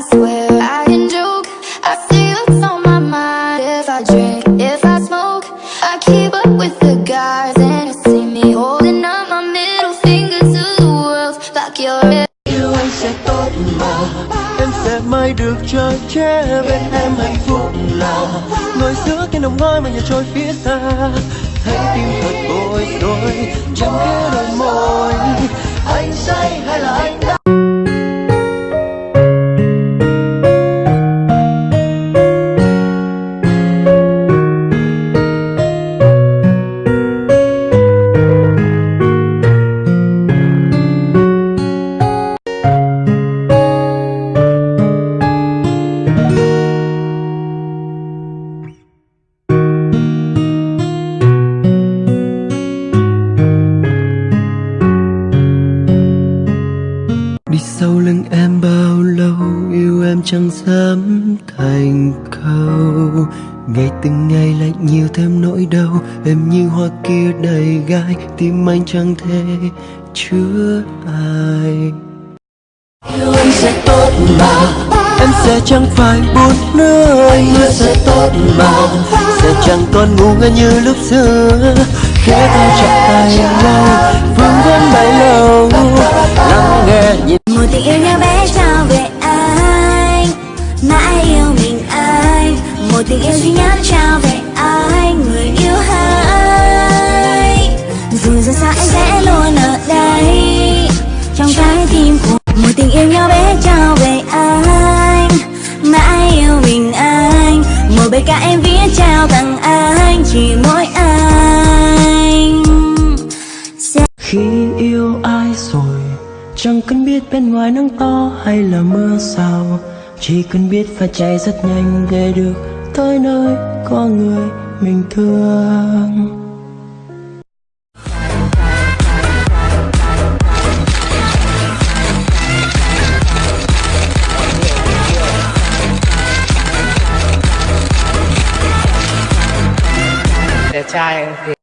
swear I can joke. I see what's on my mind. If I drink, if I smoke, I keep up with the guys, and you see me holding up my middle finger to the world like you're. yêu anh sẽ tốt mà em sẽ mãi được chờ che bên em hạnh phúc là ngồi giữa cái nồng ngôi mà nhà trôi phía xa thấy tim thật bối rối chẳng biết đôi em chẳng dám thành câu Ngày từng ngày lại nhiều thêm nỗi đau Em như hoa kia đầy gai Tim anh chẳng thể chứa ai. Yêu anh sẽ tốt mà. Em sẽ chẳng phải buồn nữa Anh hứa sẽ tốt mà. Sẽ chẳng còn ngu ngơ như lúc xưa. Khẽ tay chặt bài ca em viết trao tặng anh, chỉ mỗi anh. Sẽ Khi yêu ai rồi, Chẳng cần biết bên ngoài nắng to hay là mưa sao. Chỉ cần biết phải chạy rất nhanh để được tới nơi có người mình thương. child